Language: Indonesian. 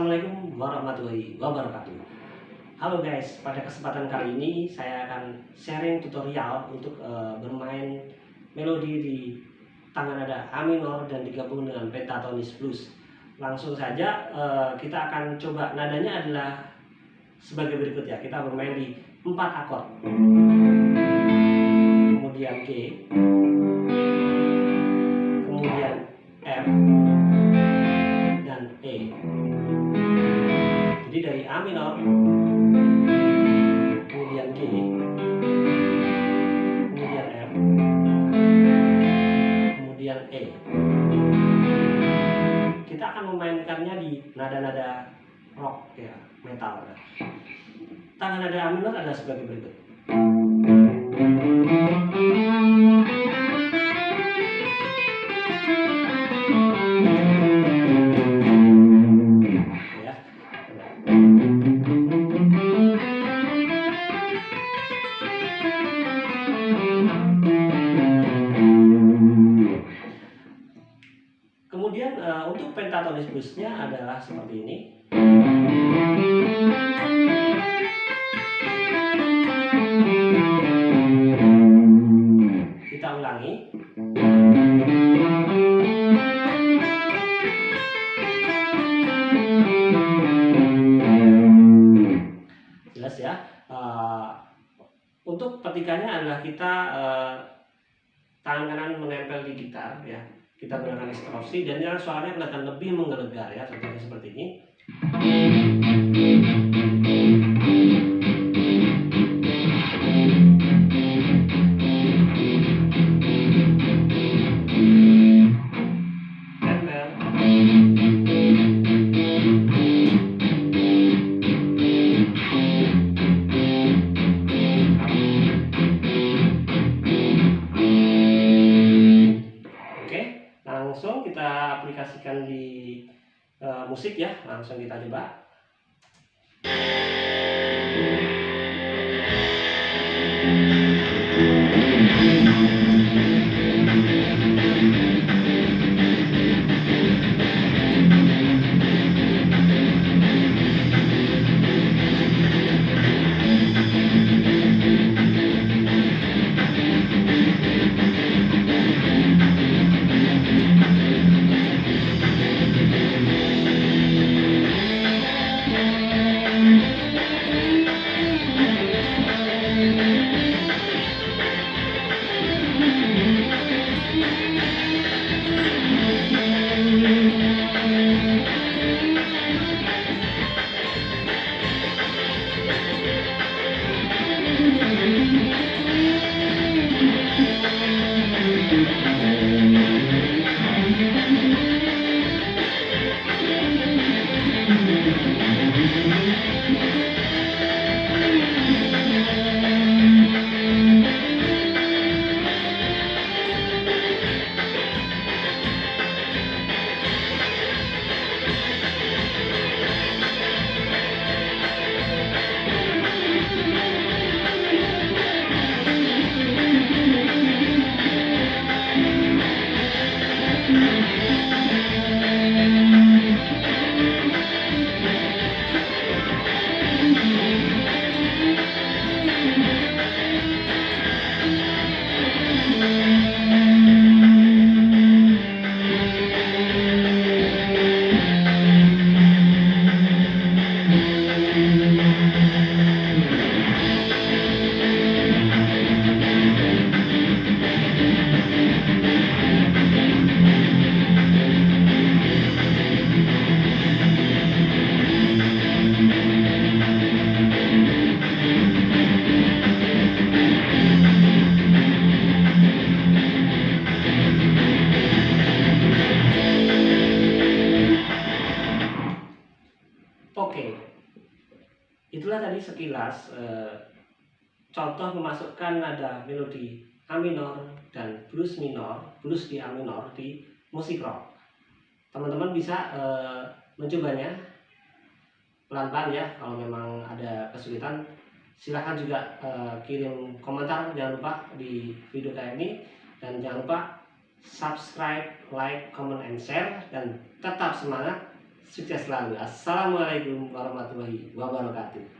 Assalamualaikum warahmatullahi wabarakatuh. Halo guys, pada kesempatan kali ini saya akan sharing tutorial untuk uh, bermain melodi di tangan nada A minor dan digabung dengan pentatonis blues. Langsung saja uh, kita akan coba. Nadanya adalah sebagai berikut ya. Kita bermain di 4 akord Kemudian G. Kemudian F E. Kita akan memainkannya di nada-nada rock ya metal. Tangan nada minor adalah sebagai berikut pentatonis adalah seperti ini. Kita ulangi. Jelas ya. Uh, untuk petikannya adalah kita uh, tangan kanan menempel di gitar ya kita gunakan distorsi dan yang suaranya kelihatan lebih menggelegar ya aplikasikan di uh, musik ya. Langsung kita coba sekilas eh, contoh memasukkan nada melodi A minor dan blues minor, blues di A minor di musik rock. Teman-teman bisa eh, mencobanya pelan-pelan ya. Kalau memang ada kesulitan, silahkan juga eh, kirim komentar jangan lupa di video kayak ini dan jangan lupa subscribe, like, comment, and share dan tetap semangat sukses selalu assalamualaikum warahmatullahi wabarakatuh